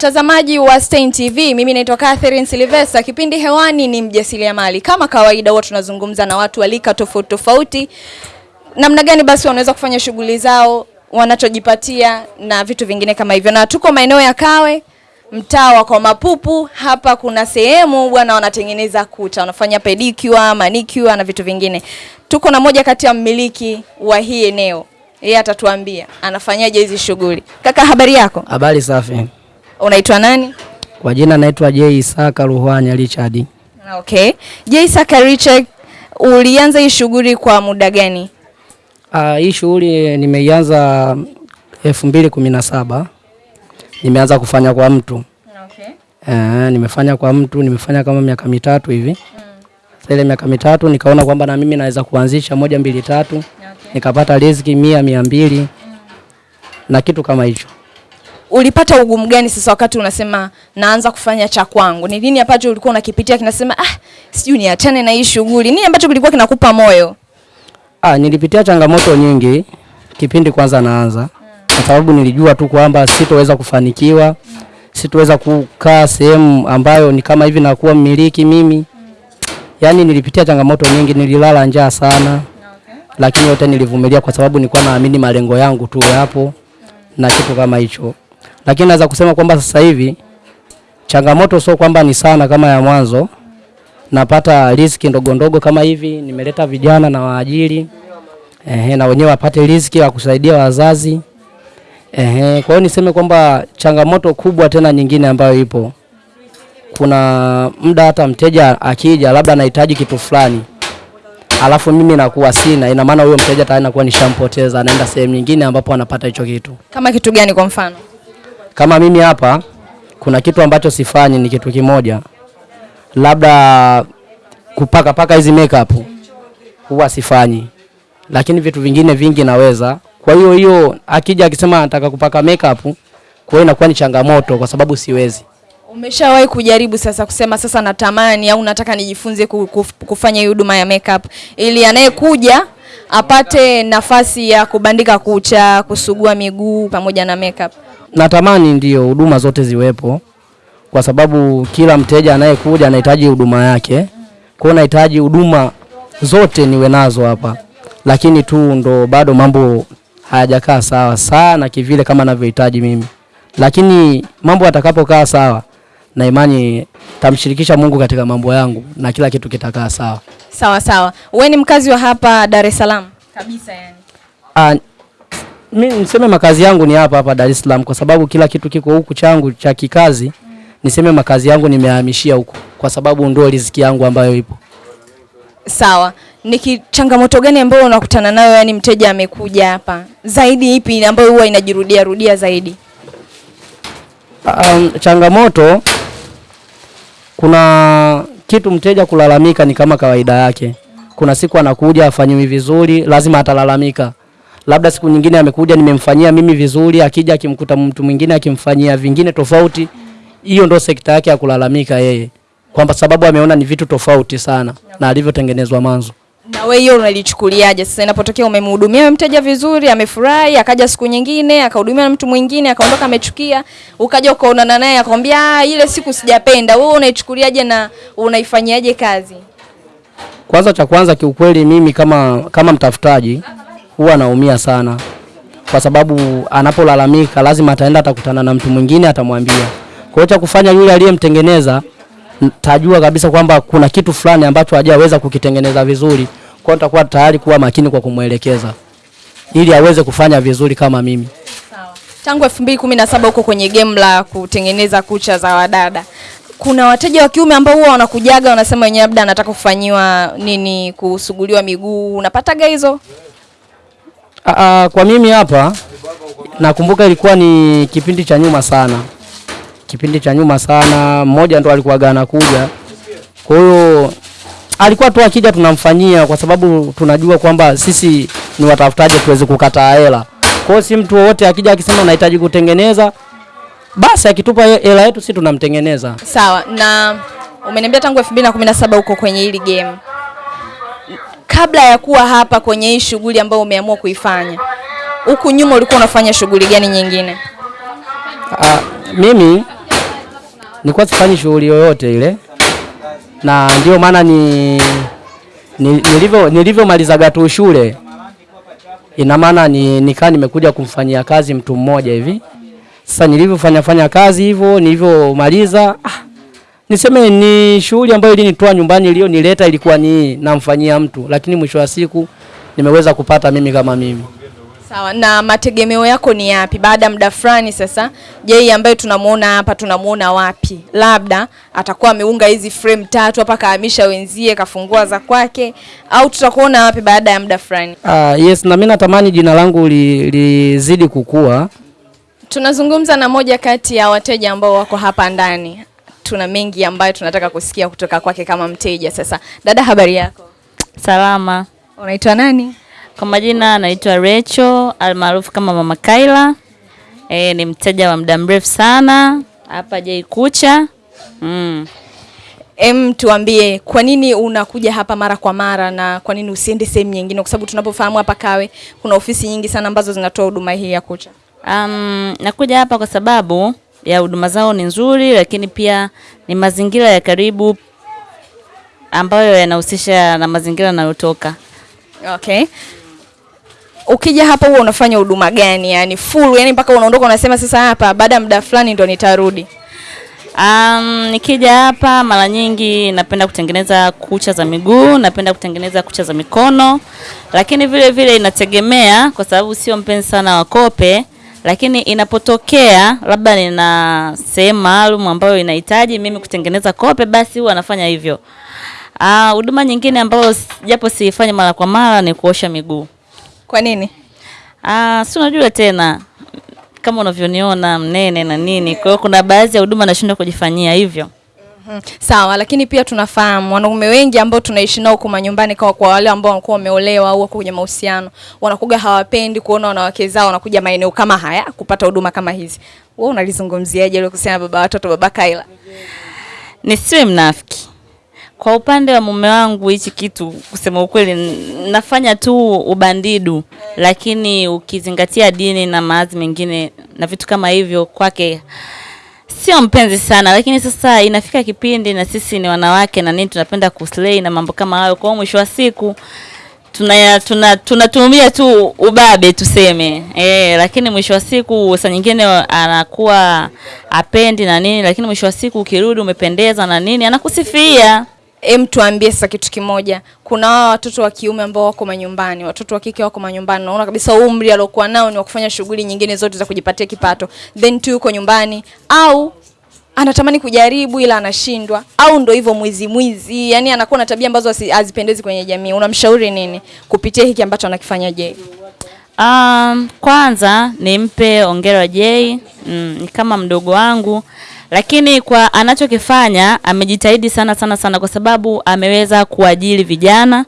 Mtazamaji wa Stein TV, mimi naitwa Catherine Silvesta. Kipindi hewani ni mjasiriamali. Kama kawaida, huwa tunazungumza na watu walika tofauti tofauti, namna gani basi wanaweza kufanya shughuli zao, wanachojipatia na vitu vingine kama hivyo, na tuko maeneo ya Kawe, mtaa wa kwa Mapupu. Hapa kuna sehemu bwana wanatengeneza kuta, wanafanya pedicure, manicure na vitu vingine. Tuko na moja kati ya mmiliki wa hii eneo, yeye atatuambia anafanyaje hizi shughuli. Kaka, habari yako? Habari safi. Unaitwa nani? Kwa jina naitwa J Isaka Ruhwanya Richard. Okay. J Isaka Richard, ulianza hii shughuli kwa muda gani? Ah, hii shughuli nimeianza elfu mbili kumi na saba nimeanza kufanya kwa mtu Okay. Uh, nimefanya kwa mtu nimefanya kama miaka mitatu hivi Sasa ile miaka mitatu nikaona kwamba na mimi naweza kuanzisha moja mbili tatu Okay. nikapata riziki mia mia mbili na kitu kama hicho. Ulipata ugumu gani sasa wakati unasema naanza kufanya cha kwangu? Ni nini ambacho ulikuwa unakipitia kinasema ah, sijui niachane na hii shughuli? Nini ambacho kilikuwa kinakupa moyo? Ah, nilipitia changamoto nyingi kipindi kwanza naanza, kwa sababu nilijua tu kwamba sitoweza kufanikiwa, sitoweza kukaa sehemu ambayo ni kama hivi nakuwa mmiliki mimi. Yaani nilipitia changamoto nyingi, nililala njaa sana, lakini yote nilivumilia kwa sababu nilikuwa naamini malengo yangu tu yapo na kitu kama hicho. Lakini naweza kusema kwamba sasa hivi changamoto sio kwamba ni sana kama ya mwanzo, napata riziki ndogo ndogo kama hivi, nimeleta vijana na waajiri ehe, na wenyewe wapate riziki ya kusaidia wazazi ehe. Kwa hiyo niseme kwamba changamoto kubwa tena nyingine ambayo ipo, kuna muda hata mteja akija labda anahitaji kitu fulani alafu mimi nakuwa sina, ina maana huyo mteja tayari nakuwa nishampoteza, anaenda sehemu nyingine ambapo anapata hicho kitu. Kama kitu gani kwa mfano? Kama mimi hapa kuna kitu ambacho sifanyi, ni kitu kimoja, labda kupaka paka hizi makeup huwa sifanyi, lakini vitu vingine vingi naweza. Kwa hiyo hiyo akija akisema anataka kupaka makeup, kwa hiyo inakuwa ni changamoto kwa sababu siwezi. Umeshawahi kujaribu sasa kusema sasa natamani au nataka nijifunze kufanya huduma ya makeup ili anayekuja apate nafasi ya kubandika kucha, kusugua miguu pamoja na makeup? Natamani ndio huduma zote ziwepo, kwa sababu kila mteja anayekuja anahitaji huduma yake. Kwa hiyo nahitaji huduma zote niwe nazo hapa, lakini tu ndo bado mambo hayajakaa sawa sana kivile kama navyohitaji mimi, lakini mambo yatakapokaa sawa, na imani tamshirikisha Mungu katika mambo yangu na kila kitu kitakaa sawa. Sawa sawa. Wewe ni mkazi wa hapa Dar es Salaam? Kabisa yani. Mi niseme makazi yangu ni hapa hapa Dar es Salaam kwa sababu kila kitu kiko huku changu cha kikazi. Niseme makazi yangu nimehamishia huku kwa sababu ndio riziki yangu ambayo ipo. Sawa. Ni changamoto gani ambayo unakutana nayo yani mteja amekuja hapa? Zaidi ipi ambayo huwa inajirudia rudia zaidi? Um, changamoto kuna kitu mteja kulalamika ni kama kawaida yake. Kuna siku anakuja afanyiwi vizuri, lazima atalalamika. Labda siku nyingine amekuja nimemfanyia mimi vizuri, akija akimkuta mtu mwingine akimfanyia vingine tofauti. Hiyo ndo sekta yake ya kulalamika yeye, kwamba sababu ameona ni vitu tofauti sana na alivyotengenezwa mwanzo. Na wewe hiyo unalichukuliaje? Sasa inapotokea umemhudumia mteja vizuri, amefurahi, akaja siku nyingine akahudumia na mtu mwingine akaondoka amechukia, ukaja ukaonana naye akwambia "Ah, ile siku sijapenda. Wewe unaichukuliaje na unaifanyiaje kazi? Kwanza cha kwanza kiukweli, mimi kama kama mtafutaji huwa anaumia sana, kwa sababu anapolalamika lazima ataenda atakutana na mtu mwingine atamwambia. Kwa hiyo cha kufanya yule aliyemtengeneza tajua kabisa kwamba kuna kitu fulani ambacho hajaweza kukitengeneza vizuri, kwa hiyo nitakuwa tayari kuwa makini kwa kumwelekeza ili aweze kufanya vizuri kama mimi. Tangu 2017 huko kwenye game la kutengeneza kucha za wadada. Kuna wateja wa kiume ambao huwa wanakujaga wanasema wenyewe labda anataka kufanyiwa nini, kusuguliwa miguu. Unapataga hizo? Aa, kwa mimi hapa nakumbuka ilikuwa ni kipindi cha nyuma sana, kipindi cha nyuma sana. Mmoja ndo alikuwa gana kuja, kwa hiyo alikuwa tu akija tunamfanyia, kwa sababu tunajua kwamba sisi ni watafutaji, tuweze kukataa hela. Kwa hiyo si mtu wowote akija akisema nahitaji kutengeneza, basi akitupa hela yetu si tunamtengeneza. Sawa. Na umeniambia tangu 2017 uko kwenye hili game. Kabla ya kuwa hapa kwenye hii shughuli ambayo umeamua kuifanya, huku nyuma ulikuwa unafanya shughuli gani nyingine? Ah, mimi nilikuwa sifanyi shughuli yoyote ile, na ndio maana ni nilivyo nilivyomalizaga tu shule, ina maana ni nikaa nimekuja kumfanyia kazi mtu mmoja hivi. Sasa nilivyofanya fanya kazi hivyo, nilivyomaliza ah, niseme ni shughuli ambayo ilinitoa nyumbani, iliyonileta ilikuwa ni namfanyia mtu, lakini mwisho wa siku nimeweza kupata mimi kama mimi. Sawa, na mategemeo yako ni yapi baada ya muda fulani sasa? Jay ambaye tunamuona hapa tunamuona wapi? Labda atakuwa ameunga hizi frame tatu hapa, kaamisha wenzie, kafungua za kwake, au tutakuona wapi baada ya muda fulani? Ah, yes, na mimi natamani jina langu lizidi li- lizidi kukua. Tunazungumza na moja kati ya wateja ambao wako hapa ndani. Tuna mengi ambayo tunataka kusikia kutoka kwake kama mteja. Sasa dada, habari yako? Salama. Unaitwa nani? Kwa majina anaitwa Rachel almaarufu kama Mama Kaila. E, ni mteja wa muda mrefu sana hapa Jei Kucha. Mm. Em, tuambie kwa nini unakuja hapa mara kwa mara na kwa nini usiende sehemu nyingine, kwa sababu tunapofahamu hapa Kawe kuna ofisi nyingi sana ambazo zinatoa huduma hii ya kucha. Um, nakuja hapa kwa sababu ya huduma zao ni nzuri, lakini pia ni mazingira ya karibu ambayo yanahusisha na mazingira yanayotoka. Okay. Ukija hapa huwa unafanya huduma gani? Yani full, yani mpaka unaondoka unasema sasa hapa baada ya muda fulani ndo nitarudi. Um, nikija hapa mara nyingi napenda kutengeneza kucha za miguu, napenda kutengeneza kucha za mikono, lakini vile vile inategemea, kwa sababu sio mpenzi sana wa kope, lakini inapotokea labda nina sehemu maalum ambayo inahitaji mimi kutengeneza kope, basi huwa anafanya hivyo. Ah, huduma nyingine ambayo japo siifanyi mara kwa mara ni kuosha miguu. Kwa nini? Ah, si unajua tena kama unavyoniona mnene na nini, kwa hiyo kuna baadhi ya huduma nashindwa kujifanyia hivyo. Mhm. Sawa, lakini pia tunafahamu wanaume wengi ambao tunaishi nao kwa nyumbani, kwa, kwa wale ambao wanakuwa wameolewa au wako kwenye mahusiano, wanakuga hawapendi kuona wanawake zao wanakuja maeneo kama haya kupata huduma kama hizi. Wewe unalizungumziaje ile kusema baba watoto, baba Kaila? Nisiwe mnafiki. Kwa upande wa mume wangu hichi kitu kusema ukweli nafanya tu ubandidu, lakini ukizingatia dini na maazi mengine na vitu kama hivyo kwake sio mpenzi sana, lakini sasa inafika kipindi na sisi ni wanawake na nini tunapenda kuslay na mambo kama hayo. Kwa mwisho wa siku tuna tuna tunatumia tu ubabe tuseme e, lakini mwisho wa siku sa nyingine anakuwa apendi na nini, lakini mwisho wa siku ukirudi umependeza na nini anakusifia. Em, tuambie sasa kitu kimoja. Kuna hawa watoto wa kiume ambao wako manyumbani, watoto wa kike wako manyumbani, naona kabisa umri aliokuwa nao ni wa kufanya shughuli nyingine zote za kujipatia kipato, then tu yuko nyumbani, au anatamani kujaribu ila anashindwa, au ndo hivyo mwizi mwizi, yani anakuwa na tabia ambazo hazipendezi kwenye jamii. Unamshauri nini kupitia hiki ambacho anakifanya je? Um, kwanza nimpe ongera Jay, mm, kama mdogo wangu, lakini kwa anachokifanya amejitahidi sana sana sana, kwa sababu ameweza kuajili vijana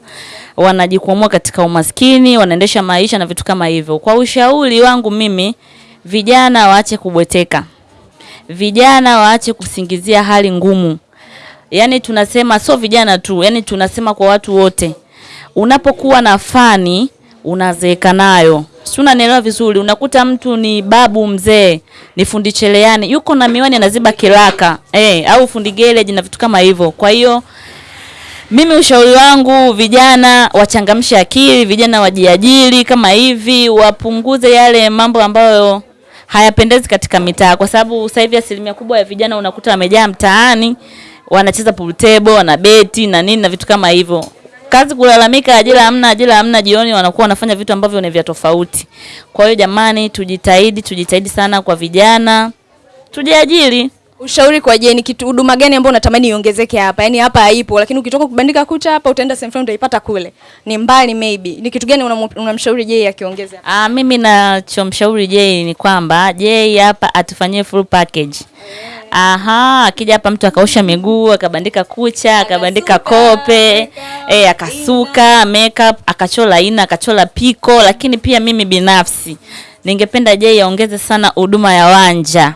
wanajikwamua katika umaskini, wanaendesha maisha na vitu kama hivyo. Kwa ushauri wangu mimi, vijana waache kubweteka, vijana waache kusingizia hali ngumu. Yani tunasema sio vijana tu, yani tunasema kwa watu wote. Unapokuwa na fani unazeeka nayo. Si unanielewa vizuri? Unakuta mtu ni babu mzee, ni fundi cheleani yuko na miwani anaziba kiraka, eh, au fundi gereji na vitu kama hivyo. Kwa hiyo mimi ushauri wangu vijana wachangamshe akili, vijana wajiajiri kama hivi, wapunguze yale mambo ambayo hayapendezi katika mitaa, kwa sababu sasa hivi asilimia kubwa ya vijana unakuta wamejaa mtaani, wanacheza pool table, wanabeti na nini na vitu kama hivyo. Kazi kulalamika, ajira hamna, ajira hamna, jioni wanakuwa wanafanya vitu ambavyo ni vya tofauti. Kwa hiyo jamani, tujitahidi, tujitahidi sana kwa vijana, tujiajiri. Ushauri kwa je, ni kitu huduma gani ambayo unatamani iongezeke hapa? Yaani hapa haipo, lakini ukitoka kubandika kucha hapa utaenda sehemu fulani utaipata kule. Ni mbali maybe. Ni kitu gani unamshauri je akiongeze hapa? Ah, mimi nachomshauri Jay ni kwamba Jay hapa atufanyie full package. Aha, akija hapa mtu akaosha miguu, akabandika kucha, akabandika kope, eh, akasuka makeup, akachola ina, akachola piko, lakini pia mimi binafsi ningependa jei aongeze sana huduma ya wanja.